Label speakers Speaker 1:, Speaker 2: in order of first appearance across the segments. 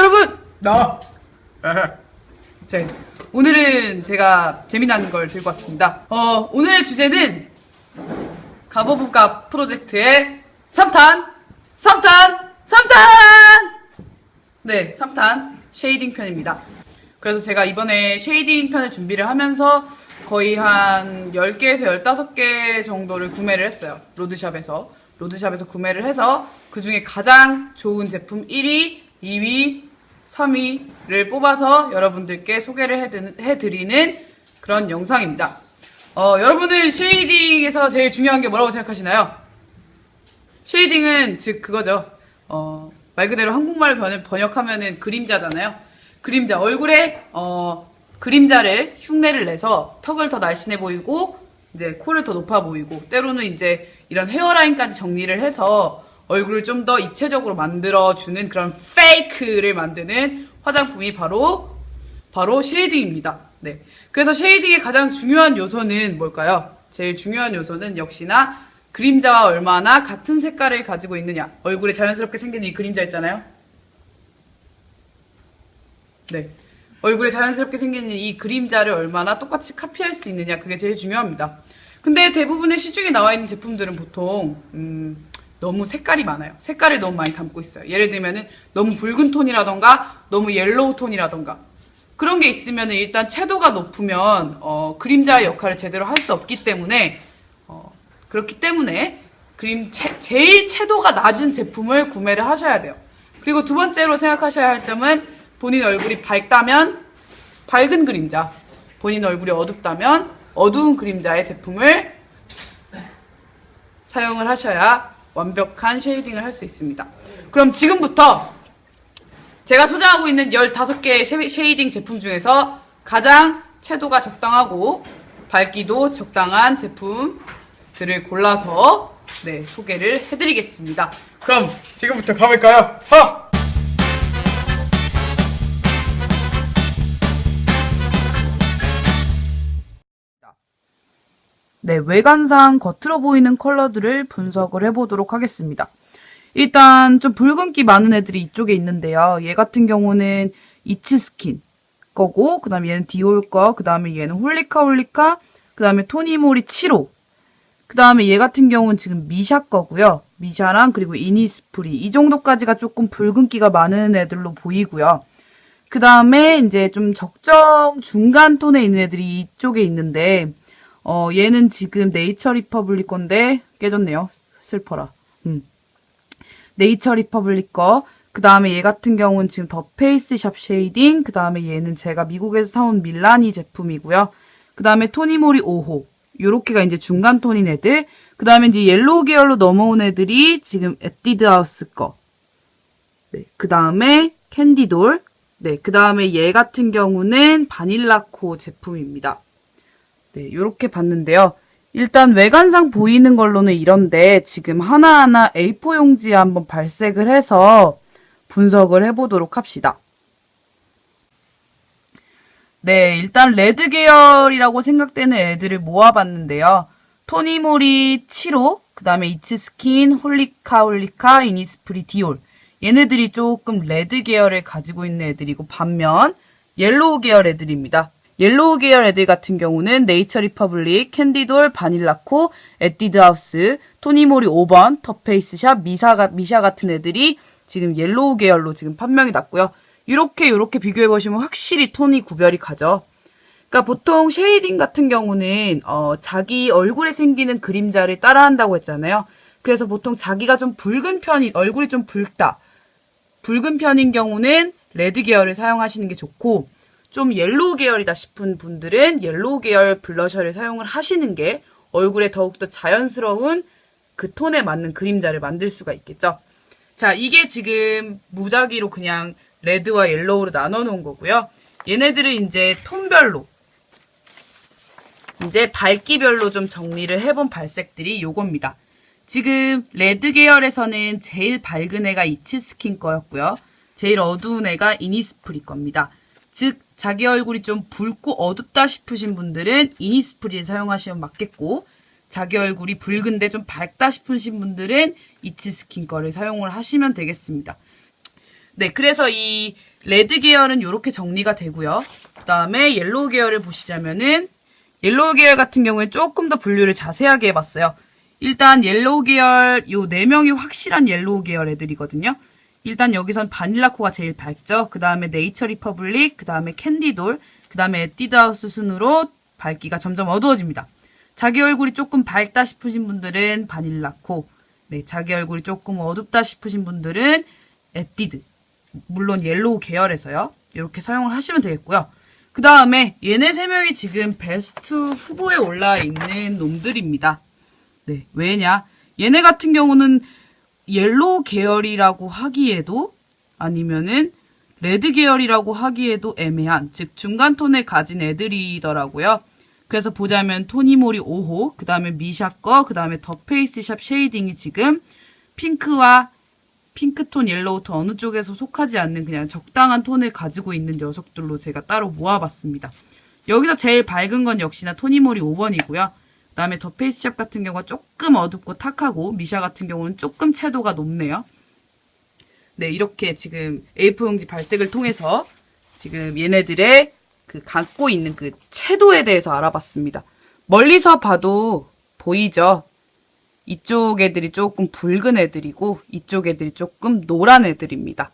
Speaker 1: 여러분!
Speaker 2: 나.
Speaker 1: 자, 오늘은 제가 재미난 걸 들고 왔습니다. 어, 오늘의 주제는 갑 of 갑 프로젝트의 3탄! 3탄! 3탄! 네, 3탄 shading 편입니다. 그래서 제가 이번에 shading 편을 준비를 하면서 거의 한 10개에서 15개 정도를 구매를 했어요. 로드샵에서. 로드샵에서 구매를 해서 그 중에 가장 좋은 제품 1위, 2위, 3위를 뽑아서 여러분들께 소개를 해드- 해드리는 그런 영상입니다. 어, 여러분은 shading에서 제일 중요한 게 뭐라고 생각하시나요? shading은 즉 그거죠. 어, 말 그대로 한국말 번- 번역하면은 그림자잖아요. 그림자 얼굴에 어, 그림자를 흉내를 내서 턱을 더 날씬해 보이고 이제 코를 더 높아 보이고 때로는 이제 이런 hairline까지 정리를 해서 얼굴을 좀 더 입체적으로 만들어 주는 그런 fake를 만드는 화장품이 바로 바로 shading입니다. 네. 그래서 shading의 가장 중요한 요소는 뭘까요? 제일 중요한 요소는 역시나 그림자와 얼마나 같은 색깔을 가지고 있느냐. 얼굴에 자연스럽게 생긴 이 그림자 있잖아요. 네. 얼굴에 자연스럽게 생긴 이 그림자를 얼마나 똑같이 카피할 수 있느냐. 그게 제일 중요합니다. 근데 대부분의 시중에 나와 있는 제품들은 보통, 음, 너무 색깔이 많아요. 색깔을 너무 많이 담고 있어요. 예를 들면은 너무 붉은 톤이라던가, 너무 yellow 톤이라던가. 그런 게 있으면 일단 채도가 높으면, 어, 그림자의 역할을 제대로 할 수 없기 때문에, 어, 그렇기 때문에, 그림, 채, 제일 채도가 낮은 제품을 구매를 하셔야 돼요. 그리고 두 번째로 생각하셔야 할 점은 본인 얼굴이 밝다면 밝은 그림자, 본인 얼굴이 어둡다면 어두운 그림자의 제품을 사용을 하셔야 완벽한 shading을 할 수 있습니다. 그럼 지금부터 제가 소장하고 있는 15개의 sha- shading 제품 중에서 가장 채도가 적당하고 밝기도 적당한 제품들을 골라서 네, 소개를 해드리겠습니다.
Speaker 2: 그럼 지금부터 가볼까요? 하.
Speaker 1: 네, 외관상 겉으로 보이는 컬러들을 분석을 해보도록 하겠습니다. 일단 좀 붉은기 많은 애들이 이쪽에 있는데요. 얘 같은 경우는 이츠스킨 거고, 그 다음에 얘는 디올 거, 그 다음에 얘는 홀리카 홀리카, 그 다음에 토니모리 7호, 그 다음에 얘 같은 경우는 지금 미샤 거고요. 미샤랑 그리고 이니스프리 이 정도까지가 조금 붉은기가 많은 애들로 보이고요. 그 다음에 이제 좀 적정 중간 톤에 있는 애들이 이쪽에 있는데 어 얘는 지금 네이처 리퍼블릭 건데 깨졌네요. 슬퍼라. 음. 네이처 리퍼블릭 거. 그 다음에 얘 같은 경우는 지금 더 페이스샵 shading. 그 다음에 얘는 제가 미국에서 사온 밀라니 제품이고요. 그 다음에 토니모리 5호. 요렇게가 이제 중간 톤인 애들. 그 다음에 이제 yellow 계열로 넘어온 애들이 지금 에뛰드 하우스 거. 네. 그 다음에 캔디돌. 네. 그 다음에 얘 같은 경우는 바닐라코 제품입니다. 네. 요렇게 봤는데요. 일단 외관상 보이는 걸로는 이런데 지금 하나하나 A4 용지에 한번 발색을 해서 분석을 해보도록 합시다. 네, 일단 red 계열이라고 생각되는 애들을 모아봤는데요. 토니모리 7호, 그 다음에 이츠스킨, 홀리카 홀리카, 이니스프리 디올. 얘네들이 조금 red 계열을 가지고 있는 애들이고 반면 yellow 계열 애들입니다. yellow 계열 애들 같은 경우는 네이처 리퍼블릭, 캔디돌, 바닐라코, 에뛰드 하우스, 토니모리 5번, 더페이스샵, 미사, 미샤 같은 애들이 지금 yellow 계열로 지금 판명이 났고요. 이렇게 이렇게 비교해 보시면 확실히 톤이 구별이 가죠. 그러니까 보통 shading 같은 경우는 어, 자기 얼굴에 생기는 그림자를 따라한다고 했잖아요. 그래서 보통 자기가 좀 붉은 편이 얼굴이 좀 붉다. 붉은 편인 경우는 red 계열을 사용하시는 게 좋고 좀 yellow 계열이다 싶은 분들은 yellow 계열 블러셔를 사용을 하시는 게 얼굴에 더욱더 자연스러운 그 톤에 맞는 그림자를 만들 수가 있겠죠. 자, 이게 지금 무작위로 그냥 red와 yellow로 나눠 놓은 거고요. 얘네들을 이제 톤별로 이제 밝기별로 좀 정리를 해본 발색들이 요겁니다. 지금 red 계열에서는 제일 밝은 애가 이츠스킨 거였고요. 제일 어두운 애가 이니스프리 겁니다. 즉 자기 얼굴이 좀 붉고 어둡다 싶으신 분들은 이니스프리를 사용하시면 맞겠고 자기 얼굴이 붉은데 좀 밝다 싶으신 분들은 이츠스킨 거를 사용을 하시면 되겠습니다. 네, 그래서 이 red 계열은 이렇게 정리가 되고요. 그 다음에 yellow 계열을 보시자면은 yellow 계열 같은 경우에 조금 더 분류를 자세하게 해봤어요. 일단 yellow 계열 요 네 명이 확실한 yellow 계열 애들이거든요. 일단 여기선 바닐라코가 제일 밝죠. 그 다음에 네이처 리퍼블릭, 그 다음에 캔디돌, 그 다음에 에뛰드하우스 순으로 밝기가 점점 어두워집니다. 자기 얼굴이 조금 밝다 싶으신 분들은 바닐라코, 네, 자기 얼굴이 조금 어둡다 싶으신 분들은 에뛰드, 물론 yellow 계열에서요. 이렇게 사용을 하시면 되겠고요. 그 다음에 얘네 세 명이 지금 베스트 후보에 올라 있는 놈들입니다. 네, 왜냐? 얘네 같은 경우는 yellow 계열이라고 하기에도 아니면은 red 계열이라고 하기에도 애매한 즉 중간 톤을 가진 애들이더라고요. 그래서 보자면 토니모리 5호, 그 다음에 미샤 거, 그 다음에 더 페이스 샵 shading이 지금 핑크와 핑크톤, yellow 톤 어느 쪽에서 속하지 않는 그냥 적당한 톤을 가지고 있는 녀석들로 제가 따로 모아봤습니다. 여기서 제일 밝은 건 역시나 토니모리 5번이고요. 그 다음에 더 페이스샵 같은 경우가 조금 어둡고 탁하고 미샤 같은 경우는 조금 채도가 높네요. 네, 이렇게 지금 A4용지 발색을 통해서 지금 얘네들의 그 갖고 있는 그 채도에 대해서 알아봤습니다. 멀리서 봐도 보이죠? 이쪽 애들이 조금 붉은 애들이고 이쪽 애들이 조금 노란 애들입니다.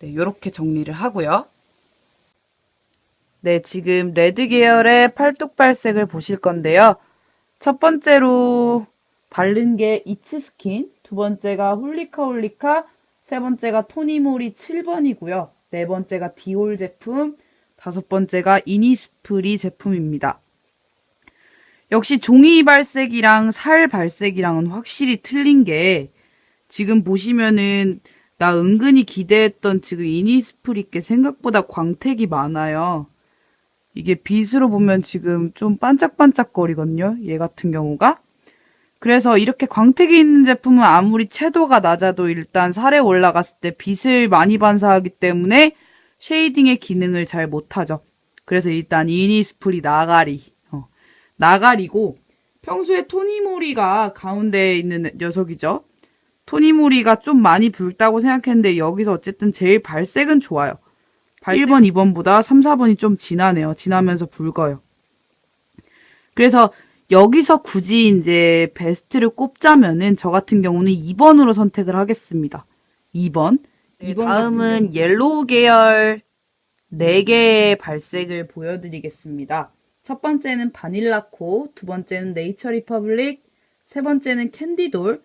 Speaker 1: 네, 이렇게 정리를 하고요. 네, 지금 red 계열의 팔뚝 발색을 보실 건데요. 첫 번째로 바른 게 잇츠스킨, 두 번째가 홀리카 홀리카, 세 번째가 토니모리 7번이고요. 네 번째가 디올 제품, 다섯 번째가 이니스프리 제품입니다. 역시 종이 발색이랑 살 발색이랑은 확실히 틀린 게 지금 보시면은 나 은근히 기대했던 지금 이니스프리께 생각보다 광택이 많아요. 이게 빛으로 보면 지금 좀 반짝반짝거리거든요. 얘 같은 경우가. 그래서 이렇게 광택이 있는 제품은 아무리 채도가 낮아도 일단 살에 올라갔을 때 빛을 많이 반사하기 때문에 쉐이딩의 기능을 잘 못하죠. 그래서 일단 이니스프리 나가리. 어, 나가리고 평소에 토니모리가 가운데에 있는 녀석이죠. 토니모리가 좀 많이 붉다고 생각했는데 여기서 어쨌든 제일 발색은 좋아요. 1번, 2번보다 3, 4번이 좀 진하네요. 진하면서 붉어요. 그래서 여기서 굳이 이제 베스트를 꼽자면은 저 같은 경우는 2번으로 선택을 하겠습니다. 2번.
Speaker 3: 네,
Speaker 1: 다음은 yellow 계열 4개의 발색을 보여드리겠습니다. 첫 번째는 바닐라코, 두 번째는 네이처 리퍼블릭, 세 번째는 캔디돌,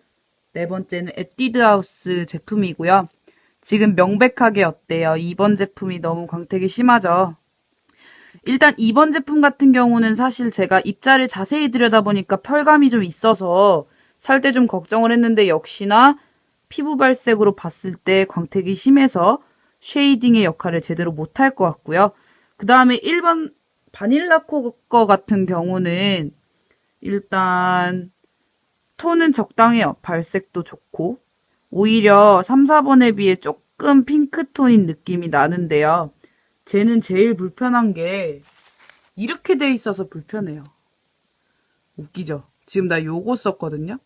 Speaker 1: 네 번째는 에뛰드하우스 제품이고요. 지금 명백하게 어때요? 2번 제품이 너무 광택이 심하죠? 일단 2번 제품 같은 경우는 사실 제가 입자를 자세히 들여다보니까 펄감이 좀 있어서 살 때 좀 걱정을 했는데 역시나 피부 발색으로 봤을 때 광택이 심해서 shading의 역할을 제대로 못할 것 같고요. 그 다음에 1번 바닐라 코 거 같은 경우는 일단 톤은 적당해요. 발색도 좋고 오히려 3, 4번에 비해 조금 핑크톤인 느낌이 나는데요. 쟤는 제일 불편한 게 이렇게 돼 있어서 불편해요. 웃기죠? 지금 나 요거 썼거든요.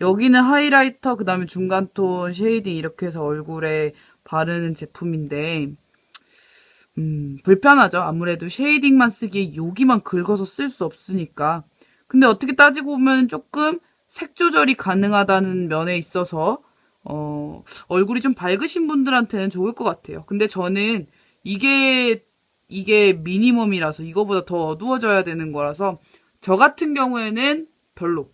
Speaker 1: 여기는 highlighter, 그 다음에 중간톤, shading 이렇게 해서 얼굴에 바르는 제품인데 음, 불편하죠. 아무래도 쉐이딩만 쓰기에 여기만 긁어서 쓸 수 없으니까. 근데 어떻게 따지고 보면 조금 색 조절이 가능하다는 면에 있어서 어, 얼굴이 좀 밝으신 분들한테는 좋을 것 같아요. 근데 저는 이게 이게 미니멈이라서 이거보다 더 어두워져야 되는 거라서 저 같은 경우에는 별로.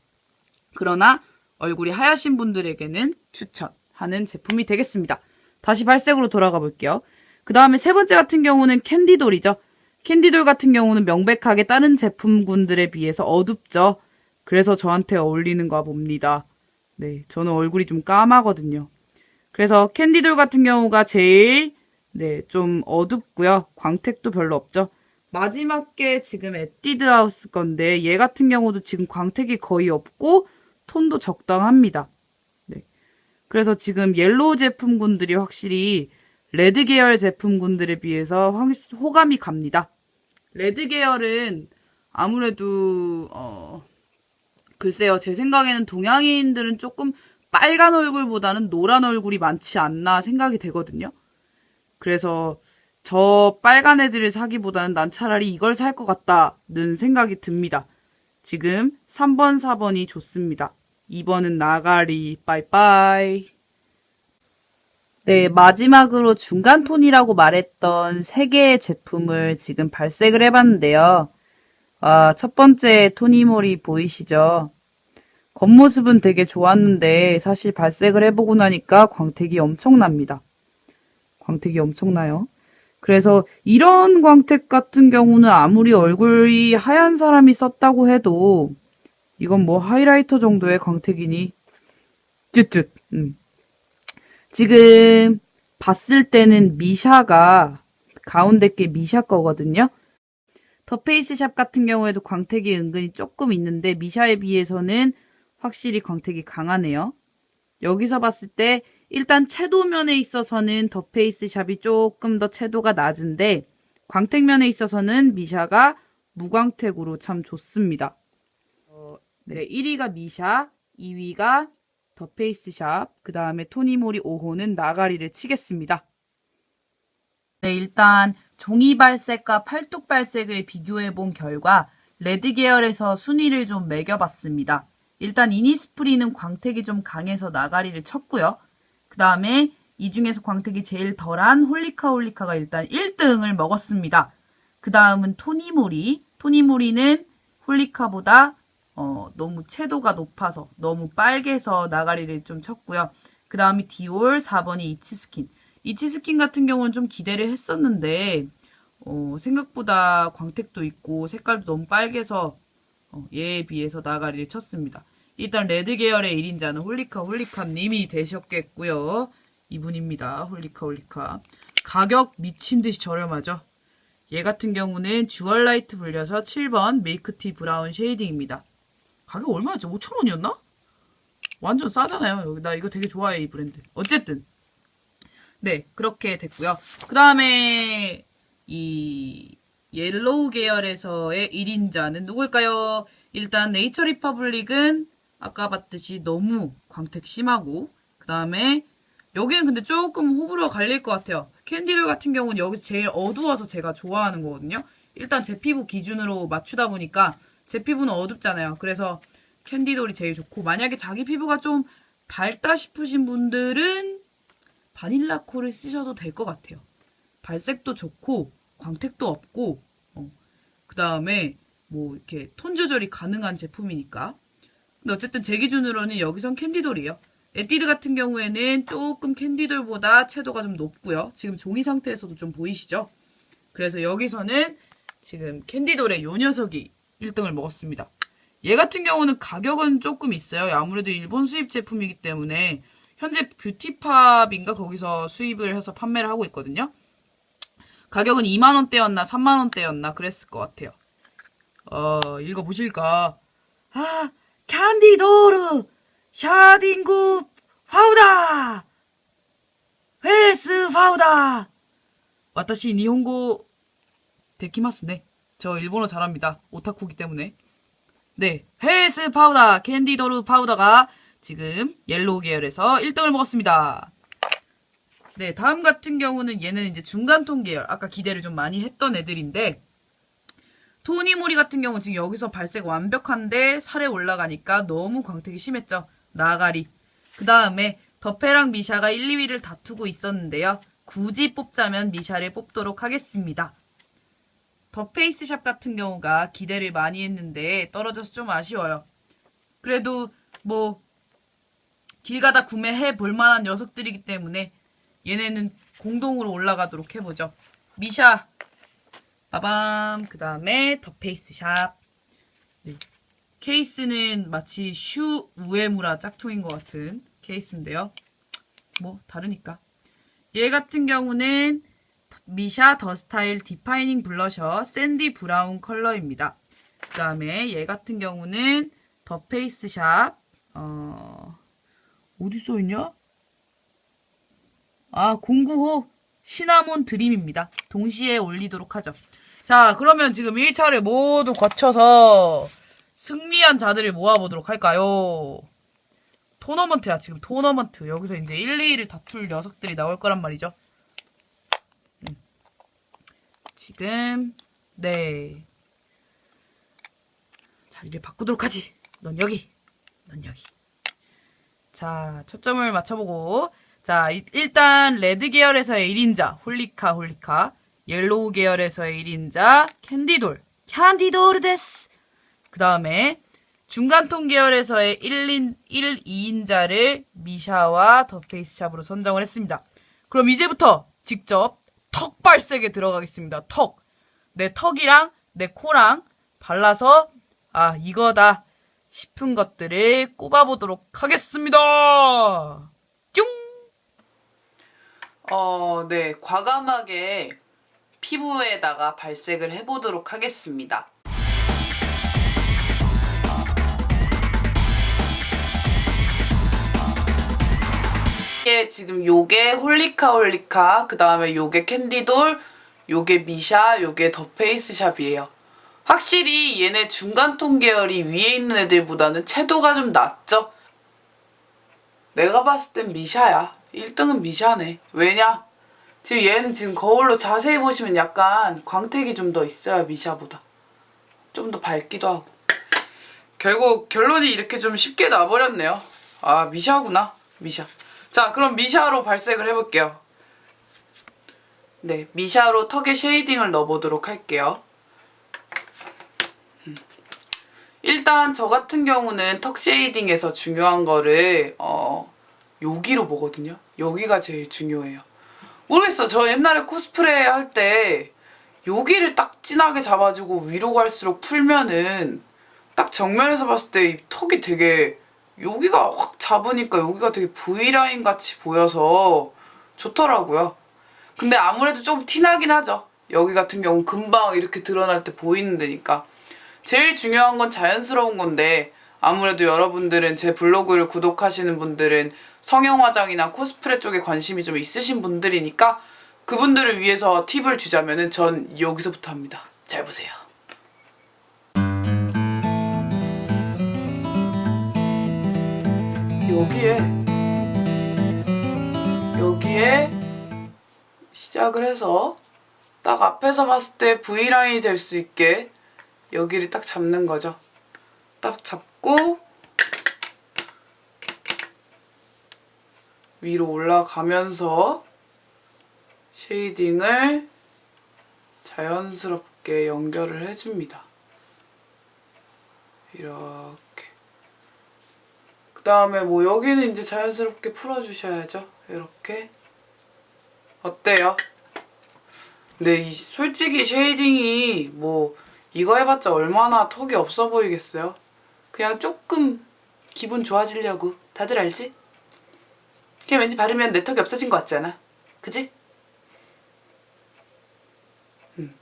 Speaker 1: 그러나 얼굴이 하얗신 분들에게는 추천하는 제품이 되겠습니다. 다시 발색으로 돌아가 볼게요. 그 다음에 세 번째 같은 경우는 캔디돌이죠. 캔디돌 같은 경우는 명백하게 다른 제품군들에 비해서 어둡죠. 그래서 저한테 어울리는가 봅니다. 네, 저는 얼굴이 좀 까마거든요. 그래서 캔디돌 같은 경우가 제일 네, 좀 어둡고요. 광택도 별로 없죠. 마지막 게 지금 에뛰드하우스 건데 얘 같은 경우도 지금 광택이 거의 없고 톤도 적당합니다. 네. 그래서 지금 yellow 제품군들이 확실히 red 계열 제품군들에 비해서 확- 호감이 갑니다. red 계열은 아무래도 어 글쎄요 제 생각에는 동양인들은 조금 빨간 얼굴보다는 노란 얼굴이 많지 않나 생각이 되거든요. 그래서 저 빨간 애들을 사기보다는 난 차라리 이걸 살 것 같다는 생각이 듭니다. 지금 3번, 4번이 좋습니다. 2번은 나가리, 빠이빠이. 네, 마지막으로 중간 톤이라고 말했던 세 개의 제품을 지금 발색을 해봤는데요. 아, 첫 번째 토니모리 보이시죠? 겉모습은 되게 좋았는데 사실 발색을 해보고 나니까 광택이 엄청납니다. 광택이 엄청나요. 그래서 이런 광택 같은 경우는 아무리 얼굴이 하얀 사람이 썼다고 해도 이건 뭐 하이라이터 정도의 광택이니 쯧쯧. 음. 지금 봤을 때는 미샤가 가운데 게 미샤 거거든요. 더 페이스샵 같은 경우에도 광택이 은근히 조금 있는데 미샤에 비해서는 확실히 광택이 강하네요. 여기서 봤을 때 일단 채도면에 있어서는 더 페이스샵이 조금 더 채도가 낮은데 광택면에 있어서는 미샤가 무광택으로 참 좋습니다. 어, 네, 1위가 미샤, 2위가 더 페이스샵, 그 다음에 토니모리 5호는 나가리를 치겠습니다. 네, 일단 종이 발색과 팔뚝 발색을 비교해 본 결과 red 계열에서 순위를 좀 매겨봤습니다. 일단 이니스프리는 광택이 좀 강해서 나가리를 쳤고요. 그 다음에 이 중에서 광택이 제일 덜한 홀리카 홀리카가 일단 1등을 먹었습니다. 그 다음은 토니모리. 토니모리는 홀리카보다 어, 너무 채도가 높아서 너무 빨개서 나가리를 좀 쳤고요. 그 다음이 디올, 4번이 잇츠스킨. 잇츠스킨 같은 경우는 좀 기대를 했었는데 어, 생각보다 광택도 있고 색깔도 너무 빨개서 어, 얘에 비해서 나가리를 쳤습니다. 일단 red 계열의 1인자는 홀리카 홀리카님이 되셨겠고요. 이분입니다. 홀리카 홀리카. 가격 미친 듯이 저렴하죠. 얘 같은 경우는 jewel light blusher 7번 milk tea brown shading입니다. 가격 얼마였죠? 5,000원이었나? 완전 싸잖아요. 나 이거 되게 좋아해 이 브랜드. 어쨌든 네 그렇게 됐고요. 그 다음에 이 yellow 계열에서의 1인자는 누굴까요? 일단 네이처 리퍼블릭은 아까 봤듯이 너무 광택 심하고 그 다음에 여기는 근데 조금 호불호가 갈릴 것 같아요. 캔디들 같은 경우는 여기서 제일 어두워서 제가 좋아하는 거거든요. 일단 제 피부 기준으로 맞추다 보니까 제 피부는 어둡잖아요. 그래서 캔디돌이 제일 좋고 만약에 자기 피부가 좀 밝다 싶으신 분들은 바닐라 콜을 쓰셔도 될 것 같아요. 발색도 좋고 광택도 없고 어. 그 다음에 뭐 이렇게 톤 조절이 가능한 제품이니까 근데 어쨌든 제 기준으로는 여기선 캔디돌이에요. 에뛰드 같은 경우에는 조금 캔디돌보다 채도가 좀 높고요. 지금 종이 상태에서도 좀 보이시죠? 그래서 여기서는 지금 캔디돌의 요 녀석이 1등을 먹었습니다. 얘 같은 경우는 가격은 조금 있어요. 아무래도 일본 수입 제품이기 때문에 현재 뷰티팝인가 거기서 수입을 해서 판매를 하고 있거든요. 가격은 2만원대였나 3만원대였나 그랬을 것 같아요. 어, 읽어보실까? 아, キャンディドール シェーディングパウダー フェイスパウダー 私日本語できますね. 저 일본어 잘합니다. 오타쿠기 때문에. 네, face powder 캔디도르 파우더가 지금 yellow 계열에서 1등을 먹었습니다. 네, 다음 같은 경우는 얘는 이제 중간톤 계열. 아까 기대를 좀 많이 했던 애들인데 토니모리 같은 경우 지금 여기서 발색 완벽한데 살에 올라가니까 너무 광택이 심했죠. 나가리. 그 다음에 더페랑 미샤가 1, 2위를 다투고 있었는데요. 굳이 뽑자면 미샤를 뽑도록 하겠습니다. 더 페이스샵 같은 경우가 기대를 많이 했는데 떨어져서 좀 아쉬워요. 그래도 뭐 길 가다 구매해 볼 만한 녀석들이기 때문에 얘네는 공동으로 올라가도록 해보죠. 미샤 빠밤 그 다음에 더 페이스샵 네. 케이스는 마치 슈 우에무라 짝퉁인 것 같은 케이스인데요. 뭐 다르니까 얘 같은 경우는 미샤 The Style Defining Blusher Sandy Brown 컬러입니다. 그 다음에 얘 같은 경우는 더 페이스샵 어... 어디 써있냐? 아 09호 시나몬 드림입니다. 동시에 올리도록 하죠. 자 그러면 지금 1차를 모두 거쳐서 승리한 자들을 모아보도록 할까요? 토너먼트야 지금 토너먼트 여기서 이제 1, 2위를 다툴 녀석들이 나올 거란 말이죠. 지금 네 자리를 바꾸도록 하지. 넌 여기, 넌 여기. 자 초점을 맞춰보고 자 이- 일단 red 계열에서의 1인자 홀리카 홀리카 yellow 계열에서의 1인자 캔디돌 캔디도르 です 그 다음에 중간톤 계열에서의 1인, 1, 2인자를 미샤와 더 페이스샵으로 선정을 했습니다. 그럼 이제부터 직접 턱 발색에 들어가겠습니다. 턱. 내 턱이랑 내 코랑 발라서 아 이거다 싶은 것들을 꼽아보도록 하겠습니다. 뿅! 어, 네. 과감하게 피부에다가 발색을 해보도록 하겠습니다. 이게 지금 요게 홀리카 홀리카 그 다음에 요게 캔디돌 요게 미샤 요게 더 페이스샵이에요 확실히 얘네 중간통 계열이 위에 있는 애들보다는 채도가 좀 낮죠 내가 봤을 땐 미샤야 1등은 미샤네 왜냐 지금 얘는 지금 거울로 자세히 보시면 약간 광택이 좀 더 있어요 미샤보다 좀 더 밝기도 하고 결국 결론이 이렇게 좀 쉽게 나버렸네요. 아 미샤구나 미샤. 자 그럼 미샤로 발색을 해볼게요. 네 미샤로 턱에 쉐이딩을 넣어보도록 할게요. 음. 일단 저 같은 경우는 턱 쉐이딩에서 중요한 거를 어 여기로 보거든요. 여기가 제일 중요해요. 모르겠어. 저 옛날에 코스프레 할 때 여기를 딱 진하게 잡아주고 위로 갈수록 풀면은 딱 정면에서 봤을 때 이 턱이 되게 여기가 확 잡으니까 여기가 되게 V라인 같이 보여서 좋더라고요. 근데 아무래도 좀 티나긴 하죠. 여기 같은 경우 금방 이렇게 드러날 때 보이는 데니까. 제일 중요한 건 자연스러운 건데 아무래도 여러분들은 제 블로그를 구독하시는 분들은 성형 화장이나 코스프레 쪽에 관심이 좀 있으신 분들이니까 그분들을 위해서 팁을 주자면은 전 여기서부터 합니다. 잘 보세요. 여기에 여기에 시작을 해서 딱 앞에서 봤을 때 V라인이 될 수 있게 여기를 딱 잡는 거죠. 딱 잡고 위로 올라가면서 쉐이딩을 자연스럽게 연결을 해줍니다. 이렇게. 그 다음에 뭐 여기는 이제 자연스럽게 풀어주셔야죠. 이렇게. 어때요? 근데 이 솔직히 shading이 뭐 이거 해봤자 얼마나 턱이 없어 보이겠어요? 그냥 조금 기분 좋아지려고. 다들 알지? 그냥 왠지 바르면 내 턱이 없어진 것 같잖아. 그지? 음.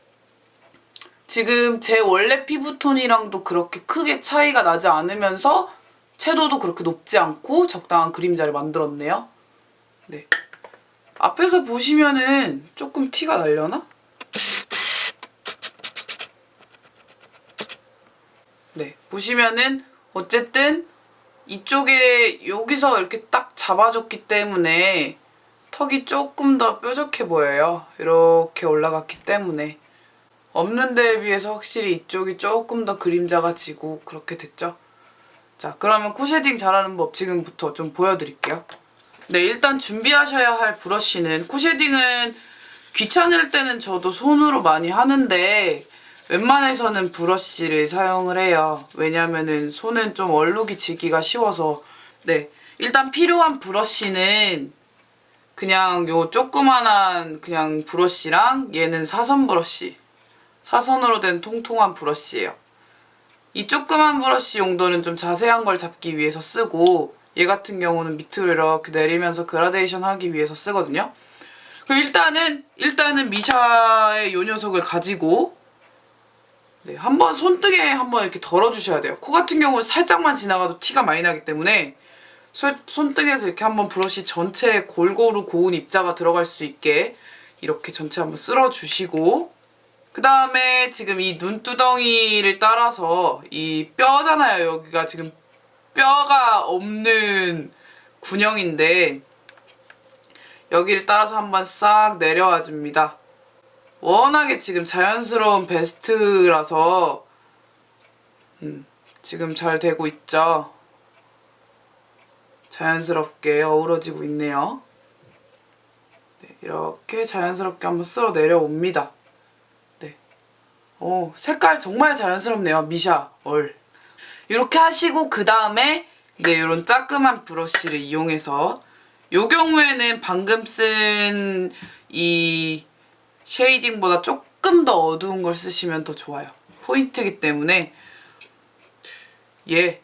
Speaker 1: 지금 제 원래 피부톤이랑도 그렇게 크게 차이가 나지 않으면서 채도도 그렇게 높지 않고 적당한 그림자를 만들었네요. 네. 앞에서 보시면은 조금 티가 날려나? 네. 보시면은 어쨌든 이쪽에 여기서 이렇게 딱 잡아줬기 때문에 턱이 조금 더 뾰족해 보여요. 이렇게 올라갔기 때문에. 없는 데에 비해서 확실히 이쪽이 조금 더 그림자가 지고 그렇게 됐죠. 자, 그러면 코 shading 잘하는 법 지금부터 좀 보여드릴게요. 네, 일단 준비하셔야 할 브러쉬는 코 shading은 귀찮을 때는 저도 손으로 많이 하는데 웬만해서는 브러쉬를 사용을 해요. 왜냐면은 손은 좀 얼룩이 지기가 쉬워서 네, 일단 필요한 브러쉬는 그냥 요 조그만한 그냥 브러쉬랑 얘는 사선 브러쉬 사선으로 된 통통한 브러쉬예요. 이 조그만 브러쉬 용도는 좀 자세한 걸 잡기 위해서 쓰고 얘 같은 경우는 밑으로 이렇게 내리면서 그라데이션 하기 위해서 쓰거든요. 그럼 일단은 일단은 미샤의 요 녀석을 가지고 네, 한번 손등에 한번 이렇게 덜어주셔야 돼요. 코 같은 경우는 살짝만 지나가도 티가 많이 나기 때문에 손, 손등에서 이렇게 한번 브러쉬 전체에 골고루 고운 입자가 들어갈 수 있게 이렇게 전체 한번 쓸어주시고 그 다음에 지금 이 눈두덩이를 따라서 이 뼈잖아요. 여기가 지금 뼈가 없는 군형인데 여기를 따라서 한번 싹 내려와 줍니다. 워낙에 지금 자연스러운 베스트라서 음, 지금 잘 되고 있죠. 자연스럽게 어우러지고 있네요. 네, 이렇게 자연스럽게 한번 쓸어 내려옵니다. 네. 오, 색깔 정말 자연스럽네요. 미샤, 얼. 이렇게 하시고 그 다음에 이제 이런 따끔한 브러쉬를 이용해서 이 경우에는 방금 쓴이 쉐이딩보다 조금 더 어두운 걸 쓰시면 더 좋아요. 포인트이기 때문에 얘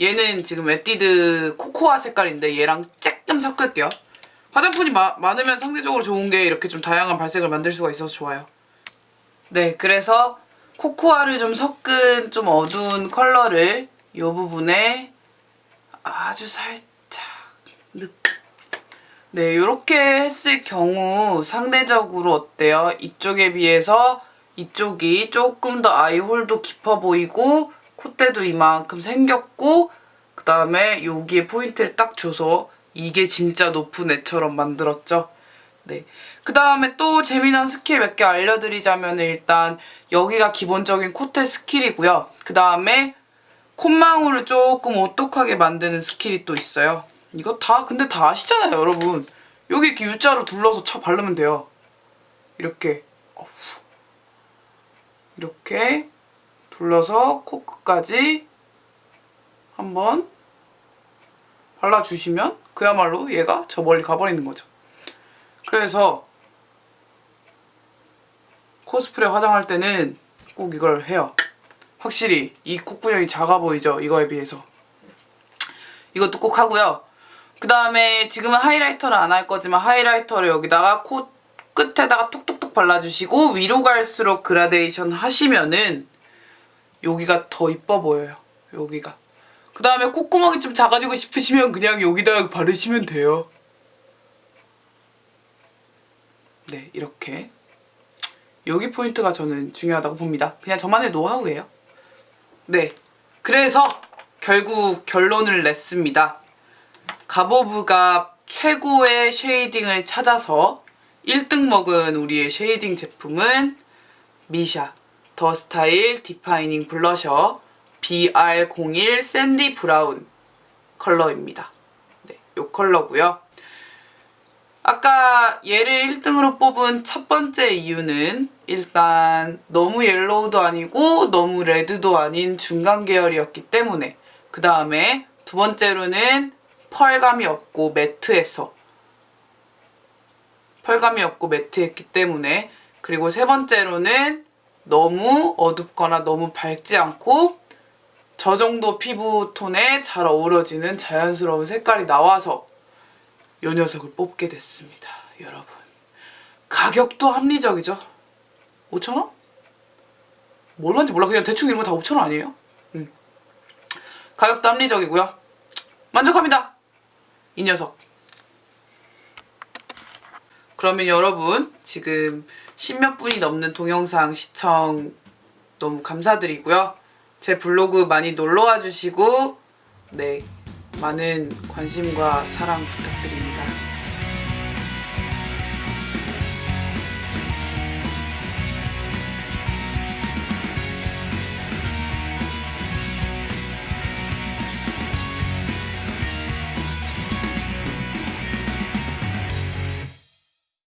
Speaker 1: 얘는 지금 에뛰드 코코아 색깔인데 얘랑 조금 섞을게요. 화장품이 마- 많으면 상대적으로 좋은 게 이렇게 좀 다양한 발색을 만들 수가 있어서 좋아요. 네, 그래서 코코아를 좀 섞은 좀 어두운 컬러를 이 부분에 아주 살짝 느 네, 이렇게 했을 경우 상대적으로 어때요? 이쪽에 비해서 이쪽이 조금 더 eye hole도 깊어 보이고 콧대도 이만큼 생겼고 그 다음에 여기에 포인트를 딱 줘서 이게 진짜 높은 애처럼 만들었죠. 네. 그 다음에 또 재미난 스킬 몇 개 알려드리자면 일단 여기가 기본적인 콧대 skill이고요. 그 다음에 콧망울을 조금 오똑하게 만드는 skill이 또 있어요. 이거 다 근데 다 아시잖아요, 여러분. 여기 이렇게 U자로 둘러서 쳐 바르면 돼요. 이렇게. 이렇게 둘러서 코끝까지 한번 발라주시면 그야말로 얘가 저 멀리 가버리는 거죠. 그래서 코스프레 화장할 때는 꼭 이걸 해요. 확실히 이 콧구멍이 작아 보이죠? 이거에 비해서. 이것도 꼭 하고요. 그 다음에 지금은 highlighter를 안 할 거지만 highlighter를 여기다가 코 끝에다가 톡톡톡 발라주시고 위로 갈수록 그라데이션 하시면은 여기가 더 이뻐 보여요. 여기가. 그 다음에 콧구멍이 좀 작아지고 싶으시면 그냥 여기다가 바르시면 돼요. 네, 이렇게. 여기 포인트가 저는 중요하다고 봅니다. 그냥 저만의 노하우예요. 네. 그래서 결국 결론을 냈습니다. 가보브가 최고의 shading을 찾아서 1등 먹은 우리의 shading 제품은 미샤 The Style Defining Blusher BR01 Sandy Brown 컬러입니다. 네, 이 컬러고요. 아까 얘를 1등으로 뽑은 첫 번째 이유는 일단 너무 yellow도 아니고 너무 red도 아닌 중간 계열이었기 때문에 그 다음에 두 번째로는 펄감이 없고 매트해서 펄감이 없고 매트했기 때문에 그리고 세 번째로는 너무 어둡거나 너무 밝지 않고 저 정도 피부톤에 잘 어우러지는 자연스러운 색깔이 나와서 이 녀석을 뽑게 됐습니다. 여러분. 가격도 합리적이죠? 5,000원? 뭘만지 몰라. 그냥 대충 이런 거 다 5,000원 아니에요? 음. 가격도 합리적이고요. 만족합니다. 이 녀석. 그러면 여러분 지금 십몇 분이 넘는 동영상 시청 너무 감사드리고요. 제 블로그 많이 놀러와 주시고 네 많은 관심과 사랑 부탁드립니다.